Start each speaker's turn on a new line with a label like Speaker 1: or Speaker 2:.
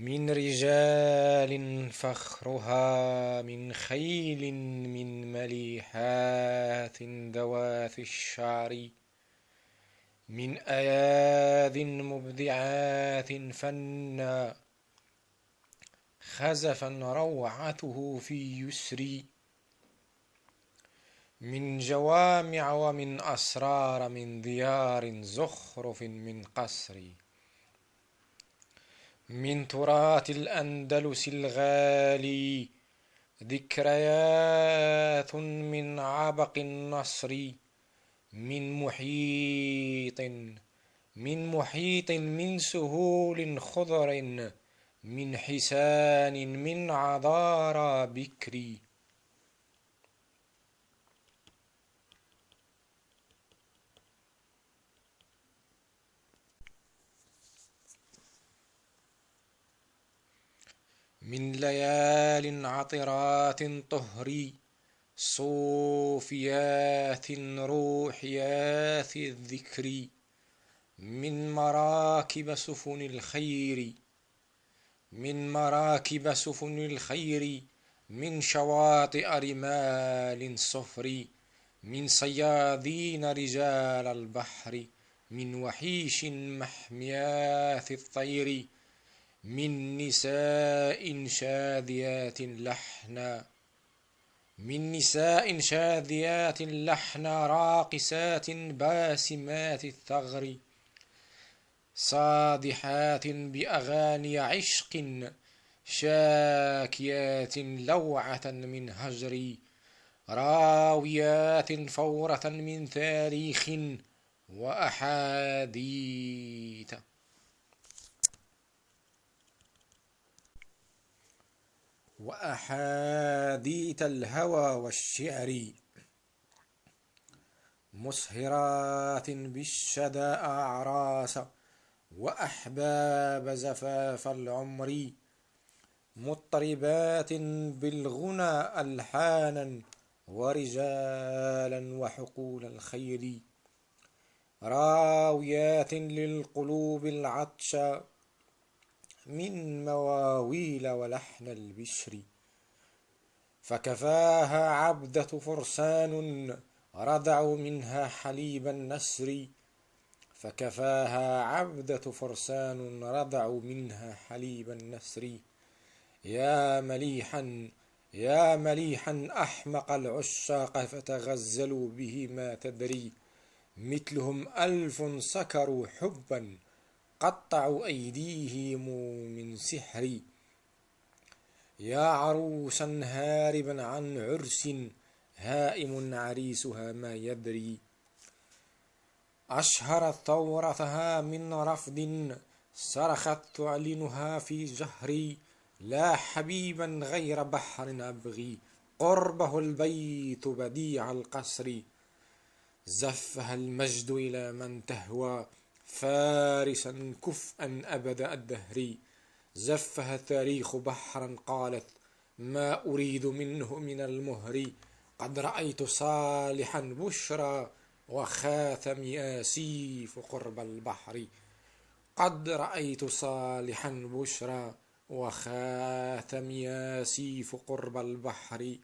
Speaker 1: من رجال فخرها من خيل من مليحات ذوات الشعر من أياذ مبدعات فنا خزفا روعته في يسري من جوامع ومن أسرار من ديار زخرف من قصر من تراث الأندلس الغالي. ذكريات من عبق النصر من محيط من محيط من سهول خضر من حسان من عذارى بكري من ليال عطرات طهري صوفيات روحيات الذكر من مراكب سفن الخير من مراكب سفن الخير من شواطئ رمال صفر من صيادين رجال البحر من وحيش محميات الطير. من نساء شاذيات لحنا من نساء شاذيات لحنا راقصات باسمات الثغر صادحات بأغاني عشق شاكيات لوعة من هجر راويات فورة من تاريخ وأحاديث. وأحاديث الهوى والشعر مسهرات بالشدى أعراس وأحباب زفاف العمر مضطربات بالغنى ألحانا ورجالا وحقول الخير راويات للقلوب العطش من مواويل ولحن البشر. فكفاها عبدة فرسان رضعوا منها حليب النسر. فكفاها عبدة فرسان رضعوا منها حليب النسر. يا مليحا يا مليحا أحمق العشاق فتغزلوا به ما تدري. مثلهم ألف سكروا حبا قطعوا أيديهم من سحر يا عروسا هاربا عن عرس هائم عريسها ما يدري. أشهرت ثورتها من رفض صرخت تعلنها في جهري. لا حبيبا غير بحر أبغي. قربه البيت بديع القصر. زفها المجد إلى من تهوى. فارسا كفءا أبد الدهر. زفها التاريخ بحرا قالت ما أريد منه من المهر. قد رأيت صالحا بشرى وخاتم ياسيف قرب البحر. قد رأيت صالحا بشرى وخاتم ياسيف قرب البحر.